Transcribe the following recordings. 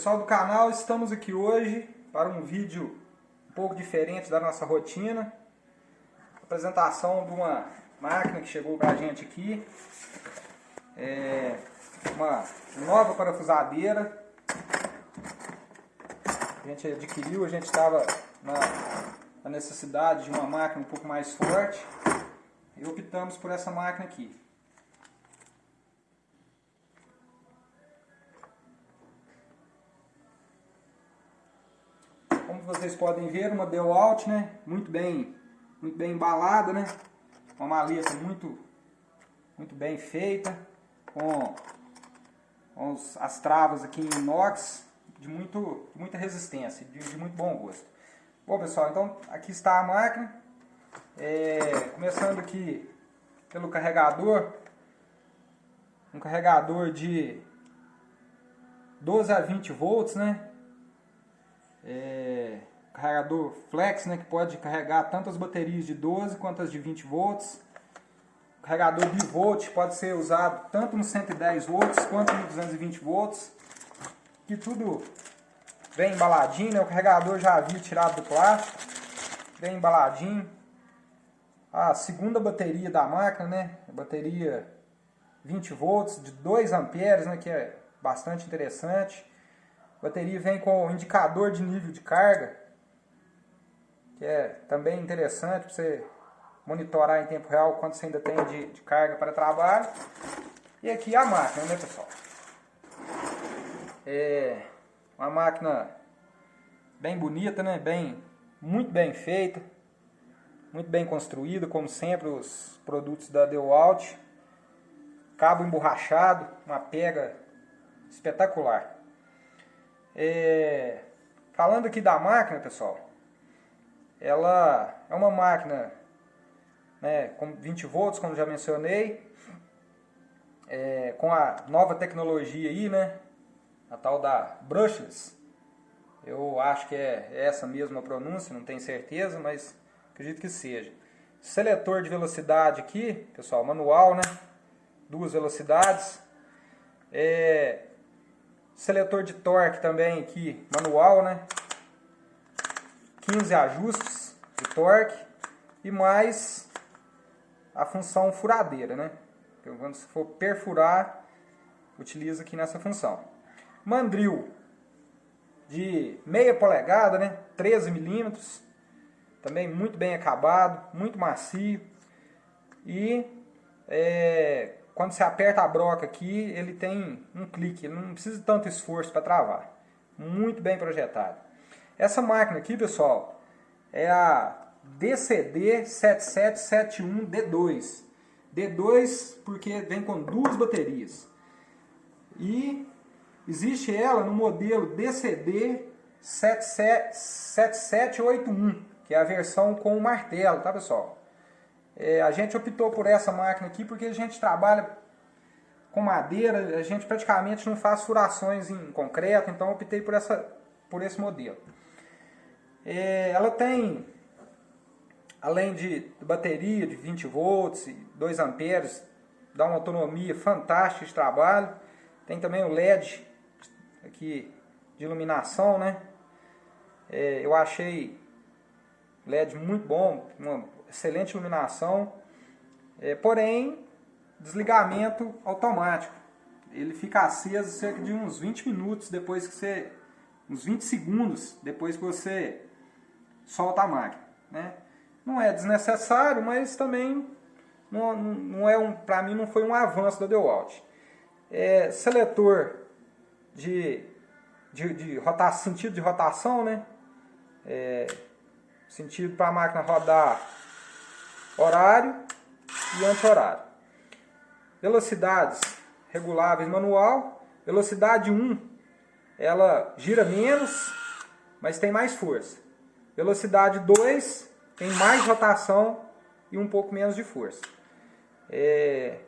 Pessoal do canal, estamos aqui hoje para um vídeo um pouco diferente da nossa rotina. Apresentação de uma máquina que chegou para a gente aqui. É uma nova parafusadeira. A gente adquiriu, a gente estava na, na necessidade de uma máquina um pouco mais forte. E optamos por essa máquina aqui. Como vocês podem ver, uma DeWalt, né? Muito bem, muito bem embalada, né? Uma maleta muito, muito bem feita, com, com os, as travas aqui em inox, de muito, muita resistência, de, de, muito bom gosto. Bom pessoal, então aqui está a máquina, é, começando aqui pelo carregador, um carregador de 12 a 20 volts, né? É, carregador flex, né, que pode carregar tanto as baterias de 12 quanto as de 20 volts. Carregador bivolt pode ser usado tanto no 110 volts quanto no 220 volts. Que tudo bem embaladinho, né? o carregador já havia tirado do plástico, bem embaladinho. A segunda bateria da máquina, né? A bateria 20 volts de 2 amperes, né? que é bastante interessante. A bateria vem com o indicador de nível de carga, que é também interessante para você monitorar em tempo real quanto você ainda tem de, de carga para trabalho. E aqui a máquina, né pessoal? É uma máquina bem bonita, né? Bem, muito bem feita, muito bem construída, como sempre os produtos da DeWalt. Cabo emborrachado, uma pega espetacular. É, falando aqui da máquina, pessoal, ela é uma máquina né, com 20 volts, como já mencionei, é, com a nova tecnologia aí, né, a tal da brushless. Eu acho que é essa mesma pronúncia, não tenho certeza, mas acredito que seja. Seletor de velocidade aqui, pessoal, manual, né? Duas velocidades. É, Seletor de torque também aqui, manual, né? 15 ajustes de torque e mais a função furadeira, né? Então, quando você for perfurar, utiliza aqui nessa função. Mandril de meia polegada, né? 13 milímetros, também muito bem acabado, muito macio e é, quando você aperta a broca aqui, ele tem um clique, não precisa de tanto esforço para travar. Muito bem projetado. Essa máquina aqui, pessoal, é a DCD 7771D2. D2 porque vem com duas baterias. E existe ela no modelo DCD 7781, que é a versão com o martelo, tá pessoal? É, a gente optou por essa máquina aqui porque a gente trabalha com madeira, a gente praticamente não faz furações em concreto, então optei por, essa, por esse modelo. É, ela tem, além de bateria de 20 volts e 2 amperes, dá uma autonomia fantástica de trabalho. Tem também o LED aqui de iluminação, né? É, eu achei LED muito bom, uma excelente iluminação, é, porém desligamento automático. Ele fica aceso cerca de uns 20 minutos depois que você, uns 20 segundos depois que você solta a máquina, né? Não é desnecessário, mas também não, não é um, para mim não foi um avanço da DeWalt. É, seletor de, de, de rotação, sentido de rotação, né? É, sentido para a máquina rodar horário e anti-horário. Velocidades reguláveis manual. Velocidade 1, ela gira menos, mas tem mais força. Velocidade 2, tem mais rotação e um pouco menos de força. É,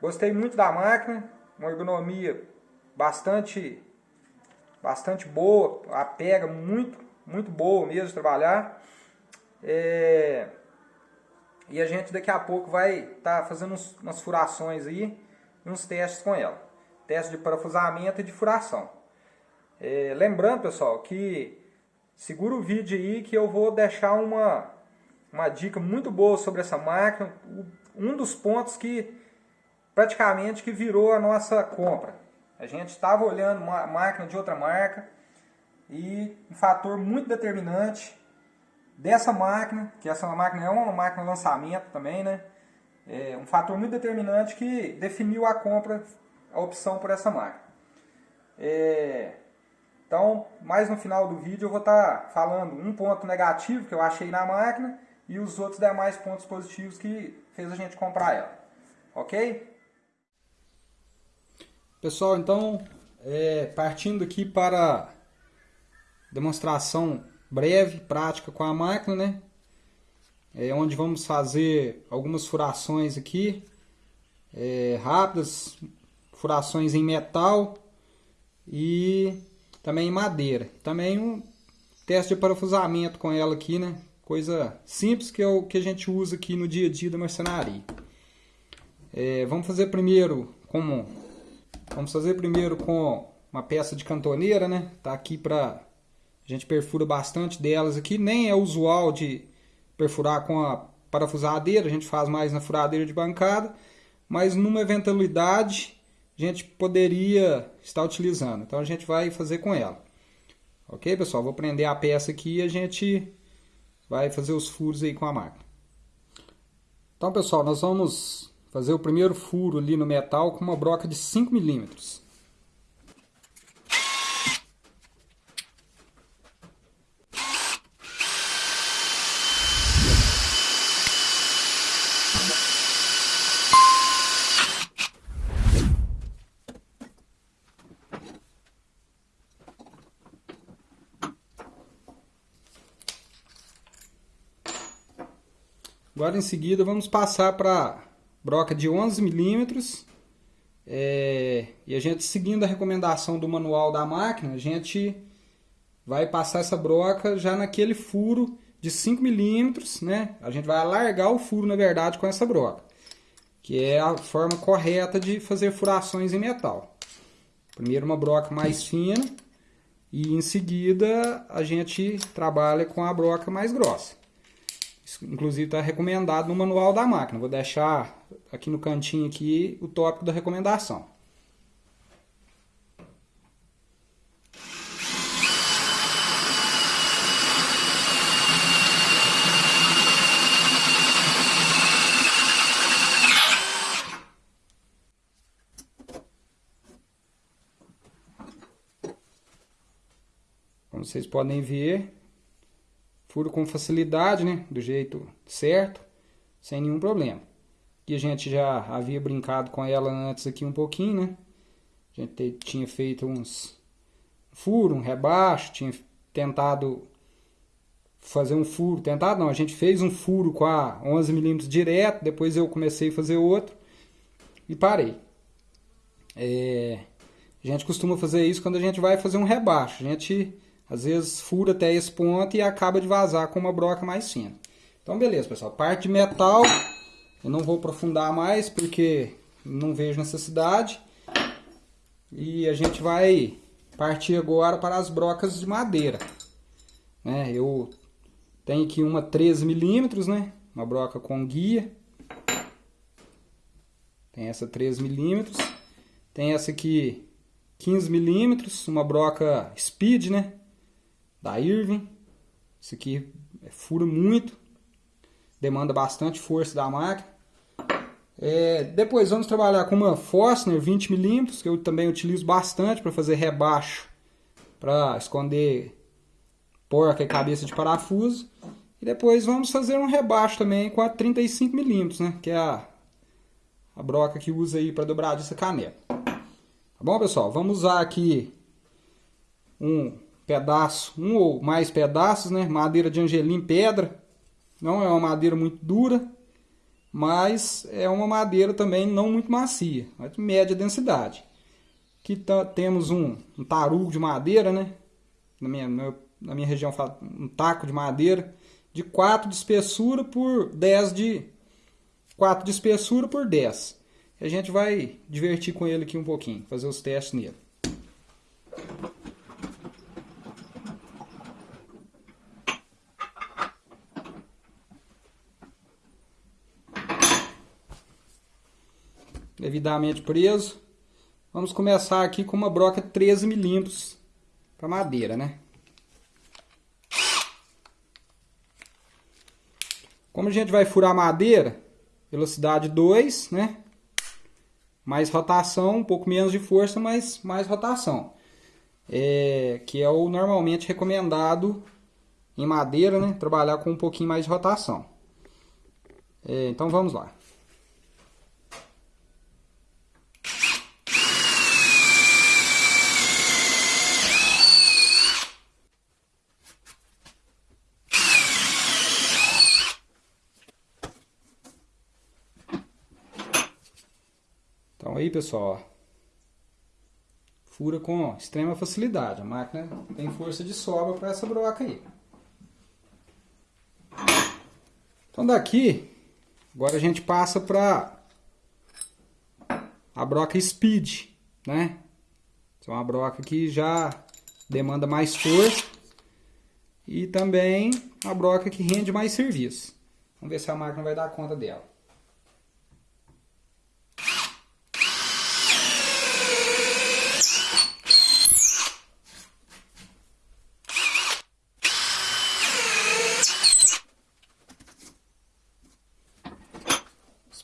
gostei muito da máquina, uma ergonomia bastante, bastante boa, a pega muito, muito boa mesmo trabalhar. É, e a gente daqui a pouco vai estar tá fazendo uns, umas furações aí, uns testes com ela. Teste de parafusamento e de furação. É, lembrando, pessoal, que segura o vídeo aí que eu vou deixar uma, uma dica muito boa sobre essa máquina. Um dos pontos que praticamente que virou a nossa compra. A gente estava olhando uma máquina de outra marca e um fator muito determinante dessa máquina, que essa máquina é uma máquina lançamento também, né? É um fator muito determinante que definiu a compra, a opção por essa máquina. É, então, mais no final do vídeo eu vou estar tá falando um ponto negativo que eu achei na máquina e os outros demais pontos positivos que fez a gente comprar ela. Ok? Pessoal, então, é, partindo aqui para demonstração breve, prática com a máquina, né? É onde vamos fazer algumas furações aqui, é, rápidas, furações em metal e também em madeira. Também um teste de parafusamento com ela aqui, né? Coisa simples que é o que a gente usa aqui no dia a dia da marcenaria. É, vamos fazer primeiro como vamos fazer primeiro com uma peça de cantoneira, né? Tá aqui para a gente perfura bastante delas aqui. Nem é usual de perfurar com a parafusadeira, a gente faz mais na furadeira de bancada. Mas numa eventualidade, a gente poderia estar utilizando. Então a gente vai fazer com ela. Ok, pessoal? Vou prender a peça aqui e a gente vai fazer os furos aí com a máquina. Então, pessoal, nós vamos fazer o primeiro furo ali no metal com uma broca de 5 milímetros. Agora em seguida vamos passar para broca de 11 milímetros é, e a gente seguindo a recomendação do manual da máquina, a gente vai passar essa broca já naquele furo de 5 milímetros, né? A gente vai alargar o furo na verdade com essa broca, que é a forma correta de fazer furações em metal. Primeiro uma broca mais fina e em seguida a gente trabalha com a broca mais grossa inclusive está recomendado no manual da máquina. Vou deixar aqui no cantinho aqui o tópico da recomendação. Como vocês podem ver, Furo com facilidade, né? Do jeito certo, sem nenhum problema. E a gente já havia brincado com ela antes aqui um pouquinho, né? A gente tinha feito uns furo, um rebaixo, tinha tentado fazer um furo, tentado não, a gente fez um furo com a 11 milímetros direto, depois eu comecei a fazer outro e parei. É, a gente costuma fazer isso quando a gente vai fazer um rebaixo. A gente às vezes fura até esse ponto e acaba de vazar com uma broca mais fina. Então beleza, pessoal. Parte de metal, eu não vou aprofundar mais porque não vejo necessidade. E a gente vai partir agora para as brocas de madeira. Né? Eu tenho aqui uma 13 milímetros, né? Uma broca com guia. Tem essa 13 milímetros. Tem essa aqui 15 milímetros, uma broca speed, né? Da Irving. Isso aqui fura muito, demanda bastante força da máquina. É, depois vamos trabalhar com uma Forstner 20mm, que eu também utilizo bastante para fazer rebaixo, para esconder porca e cabeça de parafuso. E depois vamos fazer um rebaixo também com a 35mm, né, que é a, a broca que usa aí para dobradiça caneta. Tá bom, pessoal? Vamos usar aqui um pedaço, um ou mais pedaços, né? Madeira de angelim pedra. Não é uma madeira muito dura, mas é uma madeira também não muito macia, mas de média densidade. Aqui tá, temos um, um tarugo de madeira, né? Na minha, na minha região um taco de madeira de 4 de espessura por 10 de 4 de espessura por 10. A gente vai divertir com ele aqui um pouquinho, fazer os testes nele. Devidamente preso. Vamos começar aqui com uma broca 13 milímetros para madeira, né? Como a gente vai furar madeira, velocidade 2, né? Mais rotação, um pouco menos de força, mas mais rotação. É, que é o normalmente recomendado em madeira, né? Trabalhar com um pouquinho mais de rotação. É, então vamos lá. Aí pessoal, fura com extrema facilidade. A máquina tem força de sobra para essa broca aí. Então daqui, agora a gente passa para a broca Speed, né? é uma broca que já demanda mais força e também uma broca que rende mais serviço. Vamos ver se a máquina vai dar conta dela.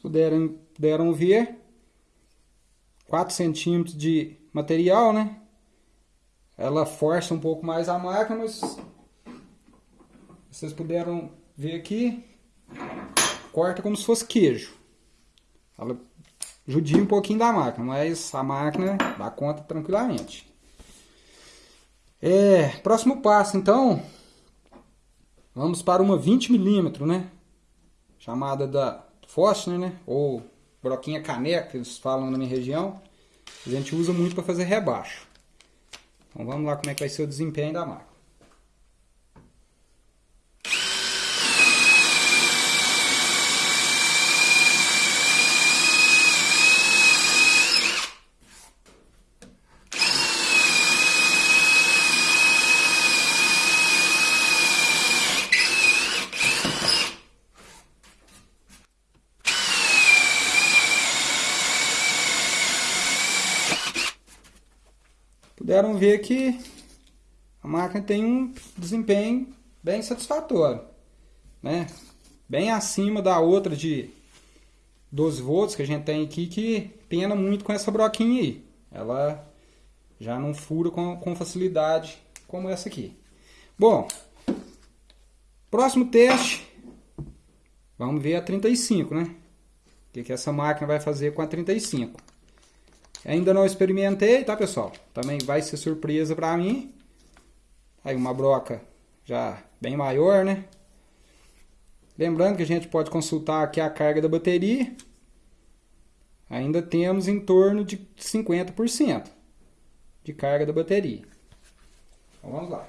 Puderam, puderam ver, 4 centímetros de material, né? Ela força um pouco mais a máquina, mas vocês puderam ver aqui, corta como se fosse queijo. Ela judia um pouquinho da máquina, mas a máquina dá conta tranquilamente. É, próximo passo, então, vamos para uma 20 milímetros, né? Chamada da Fostner, né? Ou broquinha caneca, que eles falam na minha região. A gente usa muito para fazer rebaixo. Então vamos lá como é que vai ser o desempenho da máquina. Puderam ver que a máquina tem um desempenho bem satisfatório, né? Bem acima da outra de 12 volts que a gente tem aqui, que pena muito com essa broquinha aí. Ela já não fura com, com facilidade como essa aqui. Bom, próximo teste, vamos ver a 35, né? O que, que essa máquina vai fazer com a 35. Ainda não experimentei, tá pessoal? Também vai ser surpresa pra mim. Aí uma broca já bem maior, né? Lembrando que a gente pode consultar aqui a carga da bateria. Ainda temos em torno de 50% de carga da bateria. Então vamos lá.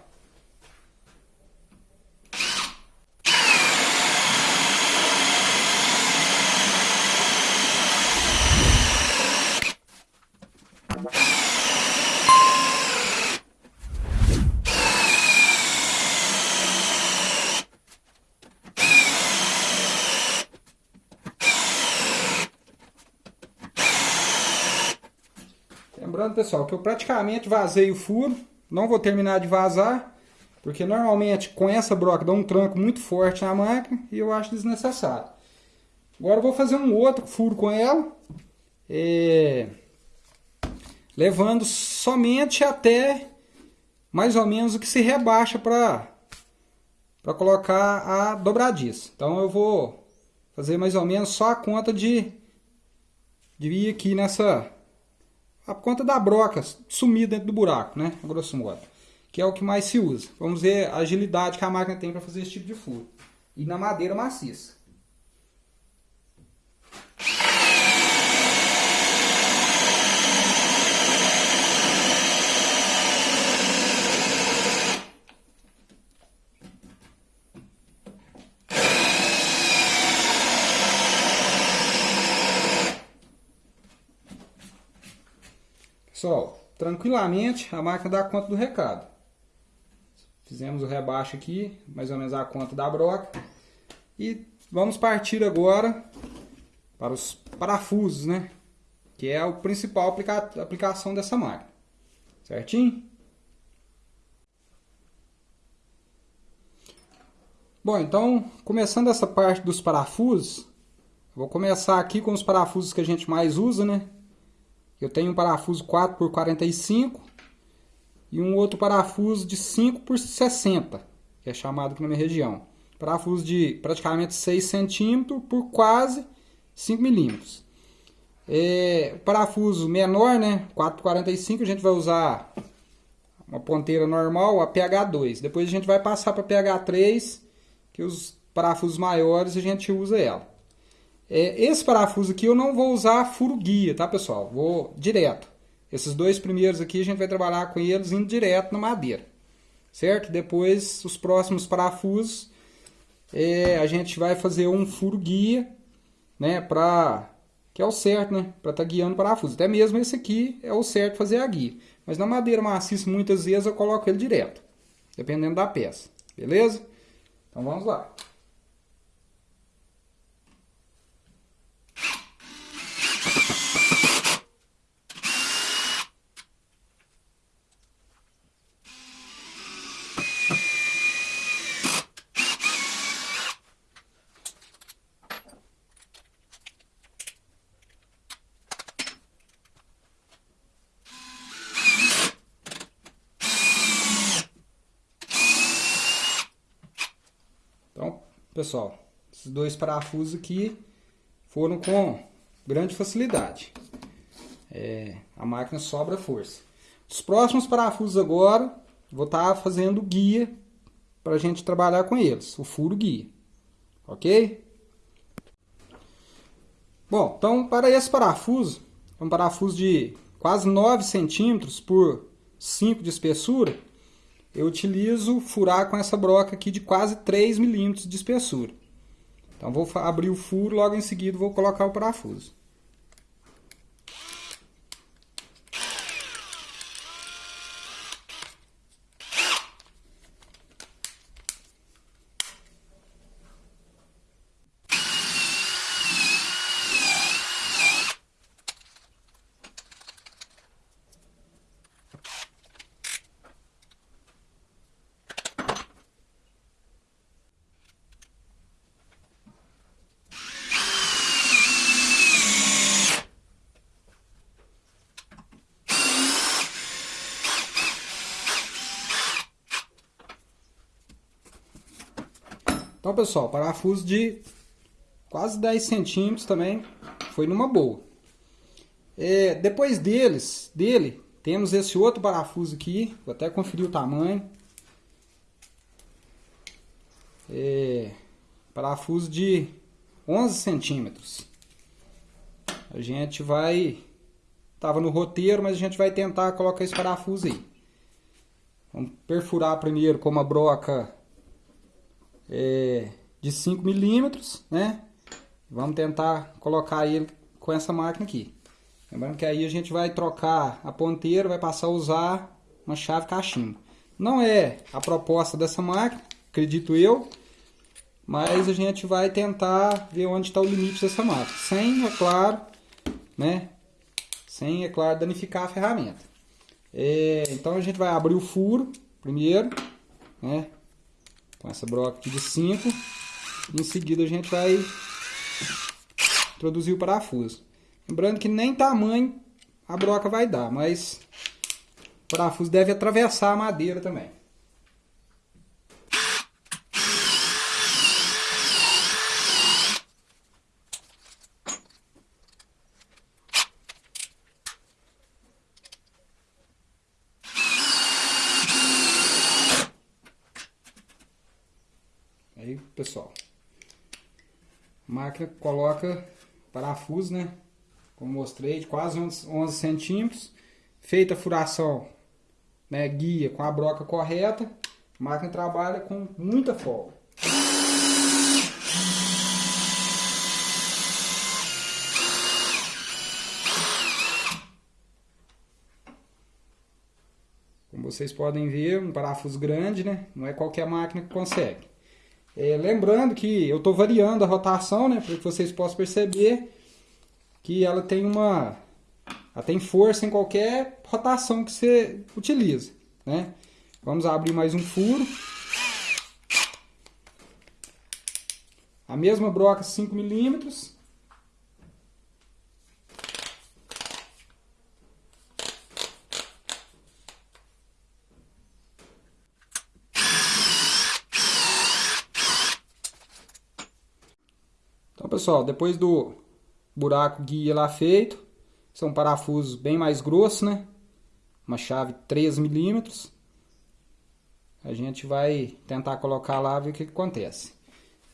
Lembrando, pessoal, que eu praticamente vazei o furo. Não vou terminar de vazar, porque normalmente com essa broca dá um tranco muito forte na máquina e eu acho desnecessário. Agora eu vou fazer um outro furo com ela, é, levando somente até mais ou menos o que se rebaixa para para colocar a dobradiça. Então eu vou fazer mais ou menos só a conta de, de ir aqui nessa a conta da broca sumir dentro do buraco, né? A grosso modo. Que é o que mais se usa. Vamos ver a agilidade que a máquina tem para fazer esse tipo de furo. E na madeira maciça. Pessoal, tranquilamente a máquina dá conta do recado. Fizemos o rebaixo aqui, mais ou menos a conta da broca. E vamos partir agora para os parafusos, né? que é a principal aplica aplicação dessa máquina. Certinho? Bom, então, começando essa parte dos parafusos, vou começar aqui com os parafusos que a gente mais usa, né? Eu tenho um parafuso 4 por 45 e um outro parafuso de 5 por 60, que é chamado aqui na minha região. Parafuso de praticamente 6 centímetros por quase 5 milímetros. É, o parafuso menor, né, 4 por 45, a gente vai usar uma ponteira normal, a PH2. Depois a gente vai passar para PH3, que os parafusos maiores a gente usa ela. É, esse parafuso aqui eu não vou usar furo guia, tá pessoal? Vou direto. Esses dois primeiros aqui a gente vai trabalhar com eles indo direto na madeira. Certo? Depois os próximos parafusos é, a gente vai fazer um furo guia, né? Pra, que é o certo, né? Para estar tá guiando o parafuso. Até mesmo esse aqui é o certo fazer a guia. Mas na madeira maciça muitas vezes eu coloco ele direto. Dependendo da peça. Beleza? Então vamos lá. Pessoal, esses dois parafusos aqui foram com grande facilidade. É, a máquina sobra força. Os próximos parafusos agora, vou estar tá fazendo guia para a gente trabalhar com eles, o furo guia. Ok? Bom, então para esse parafuso, é um parafuso de quase 9 centímetros por 5 de espessura, eu utilizo furar com essa broca aqui de quase 3 milímetros de espessura. Então vou abrir o furo, logo em seguida vou colocar o parafuso. Pessoal, parafuso de quase 10 centímetros também foi numa boa. É, depois deles, dele, temos esse outro parafuso aqui, vou até conferir o tamanho. É, parafuso de 11 centímetros. A gente vai, tava no roteiro, mas a gente vai tentar colocar esse parafuso aí. Vamos perfurar primeiro com uma broca é, de 5 milímetros, né? Vamos tentar colocar ele com essa máquina aqui. Lembrando que aí a gente vai trocar a ponteira, vai passar a usar uma chave cachimbo. Não é a proposta dessa máquina, acredito eu, mas a gente vai tentar ver onde está o limite dessa máquina. Sem, é claro, né? Sem, é claro, danificar a ferramenta. É, então a gente vai abrir o furo primeiro, né? Com essa broca aqui de 5. Em seguida a gente vai introduzir o parafuso. Lembrando que nem tamanho a broca vai dar, mas o parafuso deve atravessar a madeira também. Pessoal. Máquina coloca parafuso, né? Como mostrei, de quase 11 centímetros. Feita a furação, né, guia com a broca correta, a máquina trabalha com muita folga. Como vocês podem ver, um parafuso grande, né? Não é qualquer máquina que consegue. É, lembrando que eu estou variando a rotação, né, para que vocês possam perceber que ela tem uma ela tem força em qualquer rotação que você utiliza, né? Vamos abrir mais um furo. A mesma broca 5 milímetros. Então, pessoal, depois do buraco guia lá feito, são parafusos bem mais grossos, né? Uma chave 3 milímetros. A gente vai tentar colocar lá e ver o que, que acontece.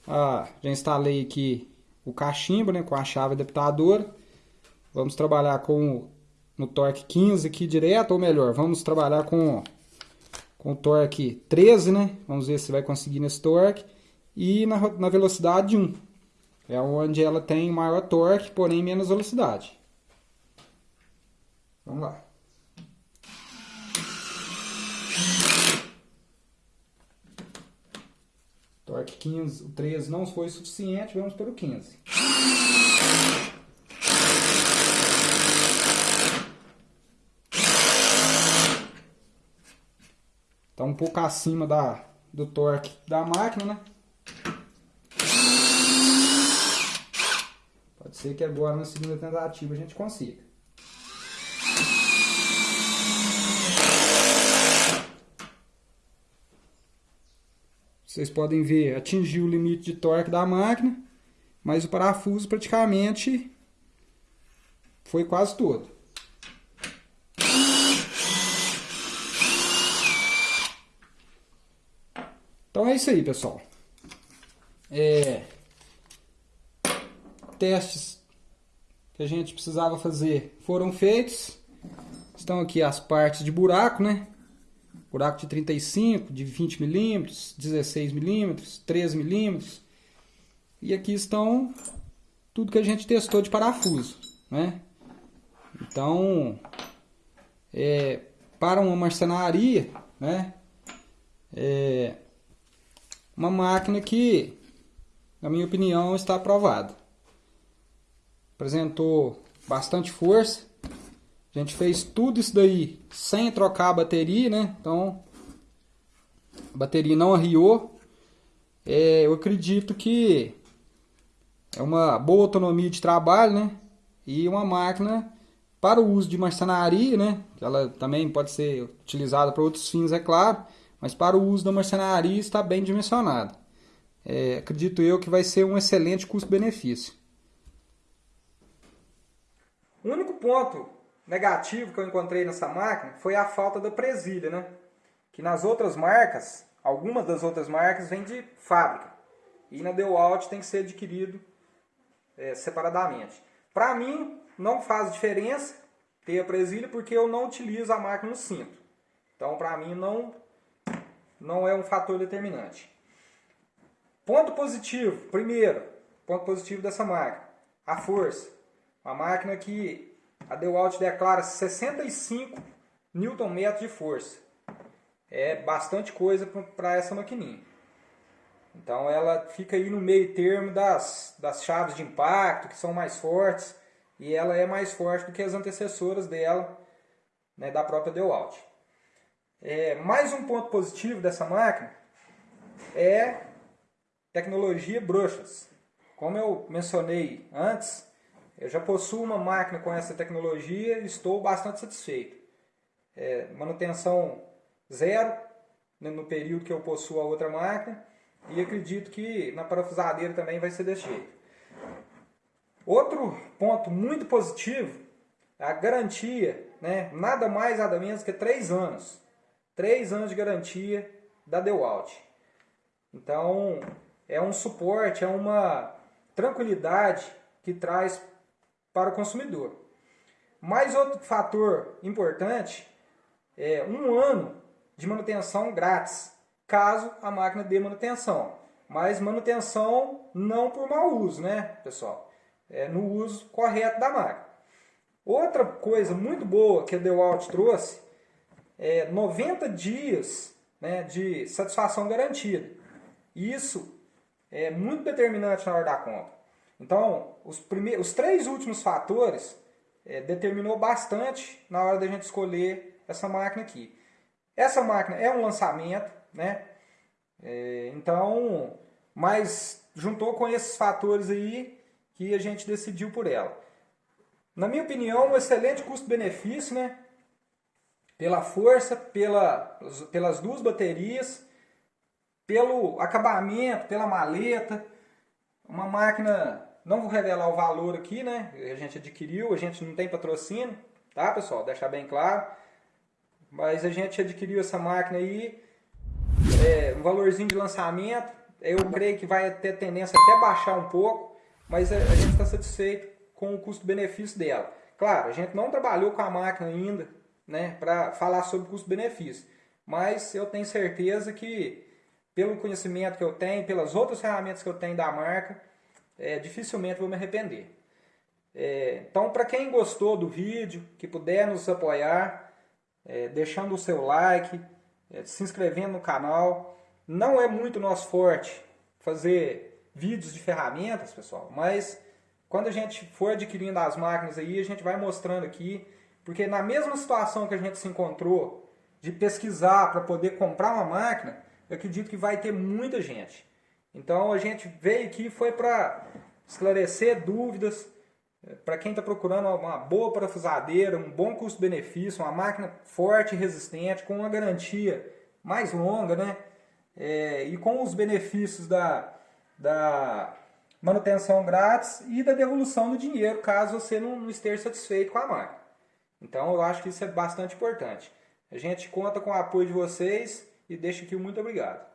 Ah, já instalei aqui o cachimbo, né, com a chave adaptadora. Vamos trabalhar com no torque 15 aqui direto, ou melhor, vamos trabalhar com, com o torque 13, né? Vamos ver se vai conseguir nesse torque. E na, na velocidade 1. É onde ela tem maior torque, porém menos velocidade. Vamos lá. Torque 15, o 13 não foi suficiente, vamos para o 15. Está um pouco acima da, do torque da máquina, né? Pode ser que agora na segunda tentativa a gente consiga. Vocês podem ver, atingiu o limite de torque da máquina, mas o parafuso praticamente foi quase todo. Então é isso aí, pessoal. É, testes que a gente precisava fazer foram feitos. Estão aqui as partes de buraco, né? buraco de 35, de 20 milímetros, 16 milímetros, 13 milímetros. E aqui estão tudo que a gente testou de parafuso, né? Então, é, para uma marcenaria, né? É uma máquina que, na minha opinião, está aprovada. Apresentou bastante força, a gente fez tudo isso daí sem trocar a bateria, né? Então, a bateria não arriou. É, eu acredito que é uma boa autonomia de trabalho, né? E uma máquina para o uso de marcenaria, né? Ela também pode ser utilizada para outros fins, é claro. Mas para o uso da marcenaria está bem dimensionada. É, acredito eu que vai ser um excelente custo-benefício. O único ponto negativo que eu encontrei nessa máquina foi a falta da presilha, né? Que nas outras marcas, algumas das outras marcas vêm de fábrica. E na DeWalt tem que ser adquirido é, separadamente. Para mim, não faz diferença ter a presilha porque eu não utilizo a máquina no cinto. Então, para mim, não, não é um fator determinante. Ponto positivo, primeiro, ponto positivo dessa máquina, a força. Uma máquina que a DeWalt declara 65 Nm de força. É bastante coisa para essa maquininha. Então ela fica aí no meio termo das, das chaves de impacto, que são mais fortes, e ela é mais forte do que as antecessoras dela, né, da própria DeWalt. É, mais um ponto positivo dessa máquina é tecnologia bruxas. Como eu mencionei antes, eu já possuo uma máquina com essa tecnologia e estou bastante satisfeito. É, manutenção zero né, no período que eu possuo a outra máquina e acredito que na parafusadeira também vai ser desse jeito. Outro ponto muito positivo é a garantia, né, nada mais nada menos que 3 anos. 3 anos de garantia da DeWalt. Então, é um suporte, é uma tranquilidade que traz para o consumidor. Mais outro fator importante é um ano de manutenção grátis, caso a máquina dê manutenção. Mas manutenção não por mau uso, né, pessoal? É no uso correto da máquina. Outra coisa muito boa que a DeWalt trouxe é 90 dias né, de satisfação garantida. Isso é muito determinante na hora da compra. Então, os, primeiros, os três últimos fatores é, determinou bastante na hora da gente escolher essa máquina aqui. Essa máquina é um lançamento, né? É, então, mas juntou com esses fatores aí que a gente decidiu por ela. Na minha opinião, um excelente custo-benefício, né? Pela força, pela, pelas duas baterias, pelo acabamento, pela maleta. Uma máquina, não vou revelar o valor aqui, né? A gente adquiriu, a gente não tem patrocínio, tá pessoal? Deixar bem claro. Mas a gente adquiriu essa máquina aí, é, um valorzinho de lançamento. Eu creio que vai ter tendência até baixar um pouco, mas a, a gente está satisfeito com o custo-benefício dela. Claro, a gente não trabalhou com a máquina ainda, né, para falar sobre custo-benefício, mas eu tenho certeza que pelo conhecimento que eu tenho, pelas outras ferramentas que eu tenho da marca, é, dificilmente vou me arrepender. É, então, para quem gostou do vídeo, que puder nos apoiar, é, deixando o seu like, é, se inscrevendo no canal. Não é muito nosso forte fazer vídeos de ferramentas, pessoal, mas quando a gente for adquirindo as máquinas aí, a gente vai mostrando aqui, porque na mesma situação que a gente se encontrou de pesquisar para poder comprar uma máquina, eu acredito que vai ter muita gente. Então a gente veio aqui foi para esclarecer dúvidas, para quem está procurando uma boa parafusadeira, um bom custo-benefício, uma máquina forte e resistente, com uma garantia mais longa, né? É, e com os benefícios da, da manutenção grátis e da devolução do dinheiro, caso você não, não esteja satisfeito com a máquina. Então eu acho que isso é bastante importante. A gente conta com o apoio de vocês e deixo aqui muito obrigado.